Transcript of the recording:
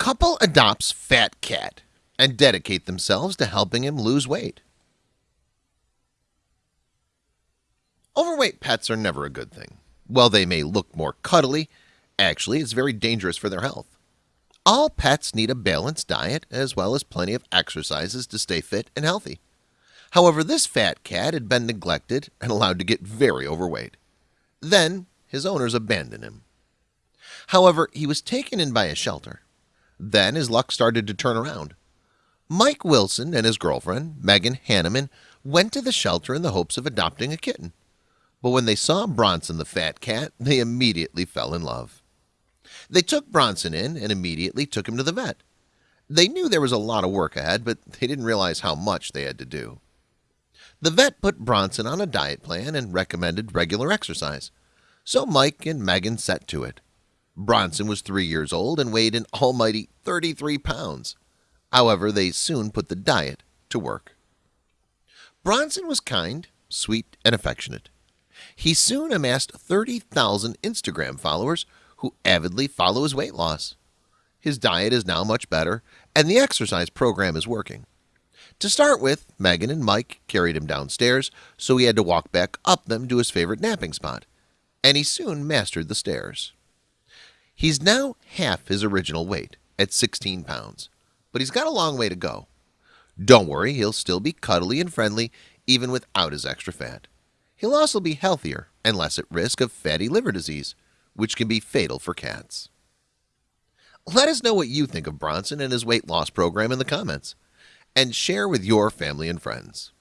Couple adopts fat cat and dedicate themselves to helping him lose weight. Overweight pets are never a good thing. While they may look more cuddly, actually it's very dangerous for their health. All pets need a balanced diet as well as plenty of exercises to stay fit and healthy. However, this fat cat had been neglected and allowed to get very overweight. Then his owners abandoned him. However, he was taken in by a shelter. Then his luck started to turn around. Mike Wilson and his girlfriend, Megan Hanneman, went to the shelter in the hopes of adopting a kitten. But when they saw Bronson the fat cat, they immediately fell in love. They took Bronson in and immediately took him to the vet. They knew there was a lot of work ahead, but they didn't realize how much they had to do. The vet put Bronson on a diet plan and recommended regular exercise. So Mike and Megan set to it. Bronson was three years old and weighed an almighty 33 pounds. However, they soon put the diet to work. Bronson was kind, sweet, and affectionate. He soon amassed 30,000 Instagram followers who avidly follow his weight loss. His diet is now much better, and the exercise program is working. To start with, Megan and Mike carried him downstairs, so he had to walk back up them to his favorite napping spot, and he soon mastered the stairs. He's now half his original weight at 16 pounds, but he's got a long way to go. Don't worry, he'll still be cuddly and friendly even without his extra fat. He'll also be healthier and less at risk of fatty liver disease, which can be fatal for cats. Let us know what you think of Bronson and his weight loss program in the comments and share with your family and friends.